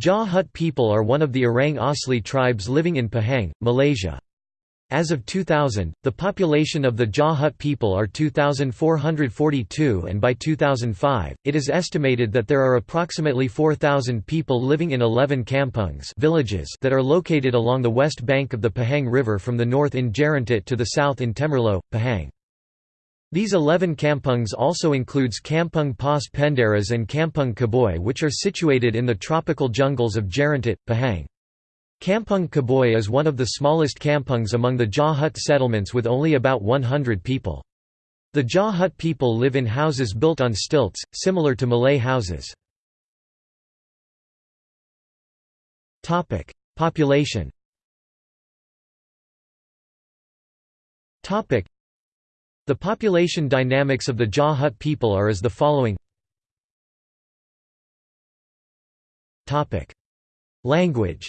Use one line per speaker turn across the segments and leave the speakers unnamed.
Jah Hut people are one of the Orang Asli tribes living in Pahang, Malaysia. As of 2000, the population of the Jah Hut people are 2,442 and by 2005, it is estimated that there are approximately 4,000 people living in 11 kampungs villages that are located along the west bank of the Pahang River from the north in Jerantut to the south in Temerloh, Pahang. These 11 kampungs also includes Kampung Pas Penderas and Kampung Kaboy which are situated in the tropical jungles of Jerantut, Pahang. Kampung Kaboy is one of the smallest kampungs among the Jah Hut settlements with only about 100 people. The Jah Hut people live in houses built on stilts, similar to Malay houses. Population the population dynamics of the Jah Hut people are as the following Language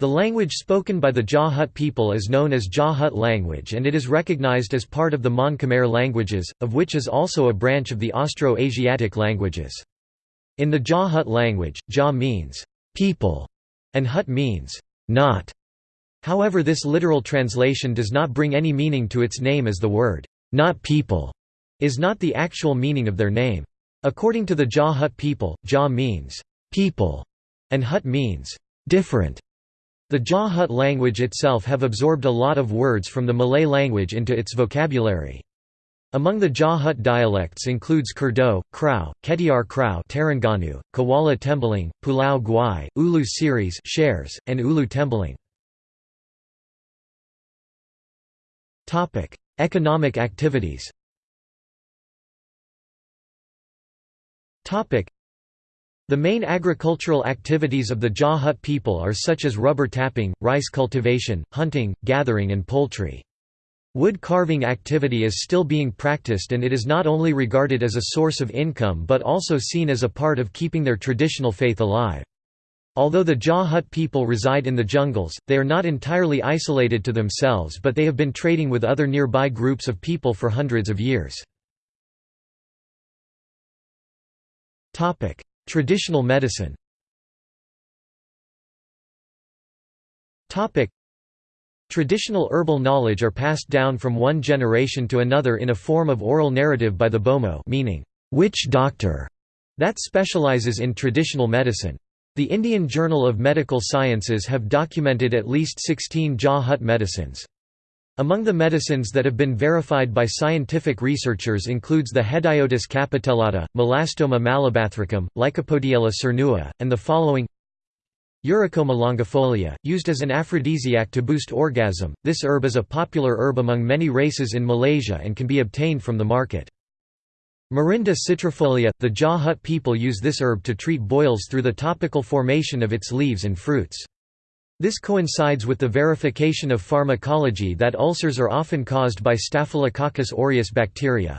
The language spoken by the Jah Hut people is known as Jah Hut language and it is recognized as part of the Mon Khmer languages, of which is also a branch of the Austro-Asiatic languages. In the Jah Hut language, Jah means people and Hut means not. However this literal translation does not bring any meaning to its name as the word, not people, is not the actual meaning of their name. According to the Jah Hut people, Jah means people, and Hut means different. The Jah Hut language itself have absorbed a lot of words from the Malay language into its vocabulary. Among the Jah Hut dialects includes Kurdo, Krau, Ketiar Krau Terengganu, Kuala Tembeling, Pulau Guai, Ulu Series shares, and Ulu Tembeling. Economic activities the main agricultural activities of the Jah Hut people are such as rubber tapping, rice cultivation, hunting, gathering and poultry. Wood carving activity is still being practiced and it is not only regarded as a source of income but also seen as a part of keeping their traditional faith alive. Although the Jah Hut people reside in the jungles, they are not entirely isolated to themselves but they have been trading with other nearby groups of people for hundreds of years. Traditional medicine Traditional herbal knowledge are passed down from one generation to another in a form of oral narrative by the bomoh meaning, witch doctor, that specializes in traditional medicine. The Indian Journal of Medical Sciences have documented at least 16 Jah Hut medicines. Among the medicines that have been verified by scientific researchers includes the Hedyotis capitellata, Melastoma malabathricum, Lycopodiella cernua, and the following Eurycoma longifolia, used as an aphrodisiac to boost orgasm, this herb is a popular herb among many races in Malaysia and can be obtained from the market. Morinda citrifolia – The Jah Hut people use this herb to treat boils through the topical formation of its leaves and fruits. This coincides with the verification of pharmacology that ulcers are often caused by Staphylococcus aureus bacteria.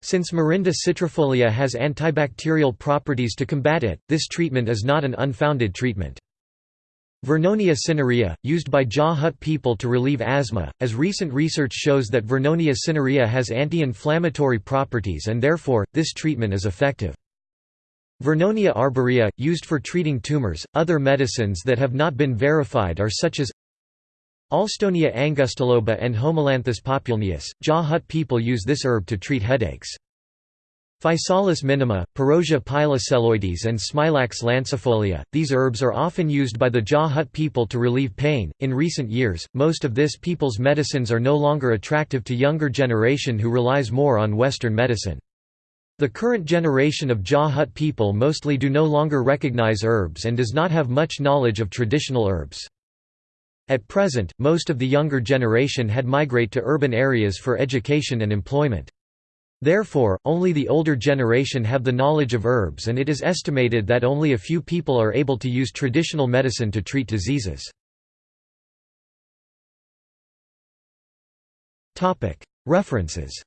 Since Morinda citrifolia has antibacterial properties to combat it, this treatment is not an unfounded treatment. Vernonia cinerea, used by Jah Hut people to relieve asthma, as recent research shows that Vernonia cinerea has anti-inflammatory properties and therefore, this treatment is effective. Vernonia arborea, used for treating tumors. Other medicines that have not been verified are such as Alstonia angustiloba and Homalanthus populneus. Jah Hut people use this herb to treat headaches. Physalis minima, Pyrrosia piloselloides and Smilax lancifolia. These herbs are often used by the Jah Hut people to relieve pain. In recent years, most of this people's medicines are no longer attractive to younger generation who relies more on Western medicine. The current generation of Jah Hut people mostly do no longer recognize herbs and does not have much knowledge of traditional herbs. At present, most of the younger generation had migrate to urban areas for education and employment. Therefore, only the older generation have the knowledge of herbs and it is estimated that only a few people are able to use traditional medicine to treat diseases. References